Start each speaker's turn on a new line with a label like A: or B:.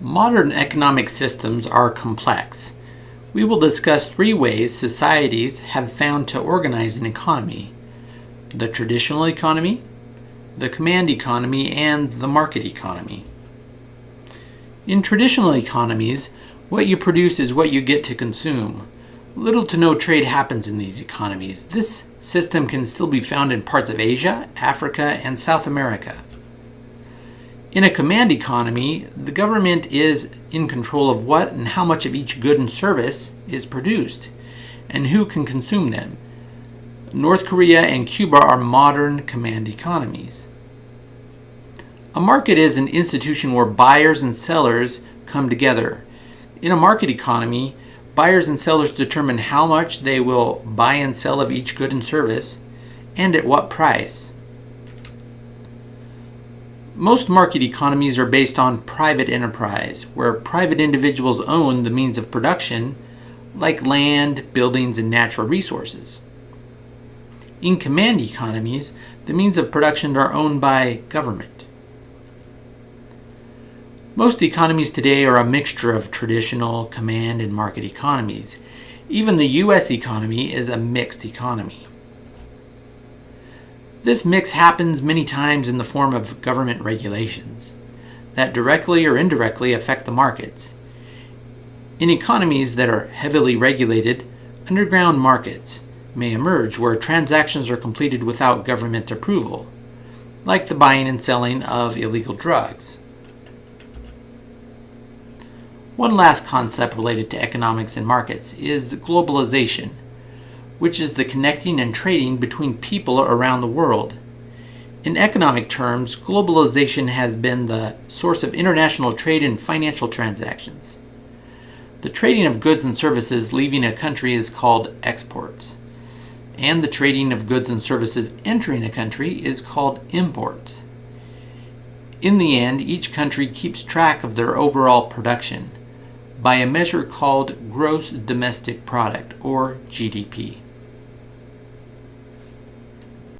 A: Modern economic systems are complex. We will discuss three ways societies have found to organize an economy. The traditional economy, the command economy, and the market economy. In traditional economies, what you produce is what you get to consume. Little to no trade happens in these economies. This system can still be found in parts of Asia, Africa, and South America. In a command economy, the government is in control of what and how much of each good and service is produced, and who can consume them. North Korea and Cuba are modern command economies. A market is an institution where buyers and sellers come together. In a market economy, buyers and sellers determine how much they will buy and sell of each good and service, and at what price. Most market economies are based on private enterprise, where private individuals own the means of production, like land, buildings, and natural resources. In command economies, the means of production are owned by government. Most economies today are a mixture of traditional command and market economies. Even the U.S. economy is a mixed economy. This mix happens many times in the form of government regulations that directly or indirectly affect the markets. In economies that are heavily regulated, underground markets may emerge where transactions are completed without government approval, like the buying and selling of illegal drugs. One last concept related to economics and markets is globalization which is the connecting and trading between people around the world. In economic terms, globalization has been the source of international trade and financial transactions. The trading of goods and services leaving a country is called exports, and the trading of goods and services entering a country is called imports. In the end, each country keeps track of their overall production by a measure called gross domestic product, or GDP.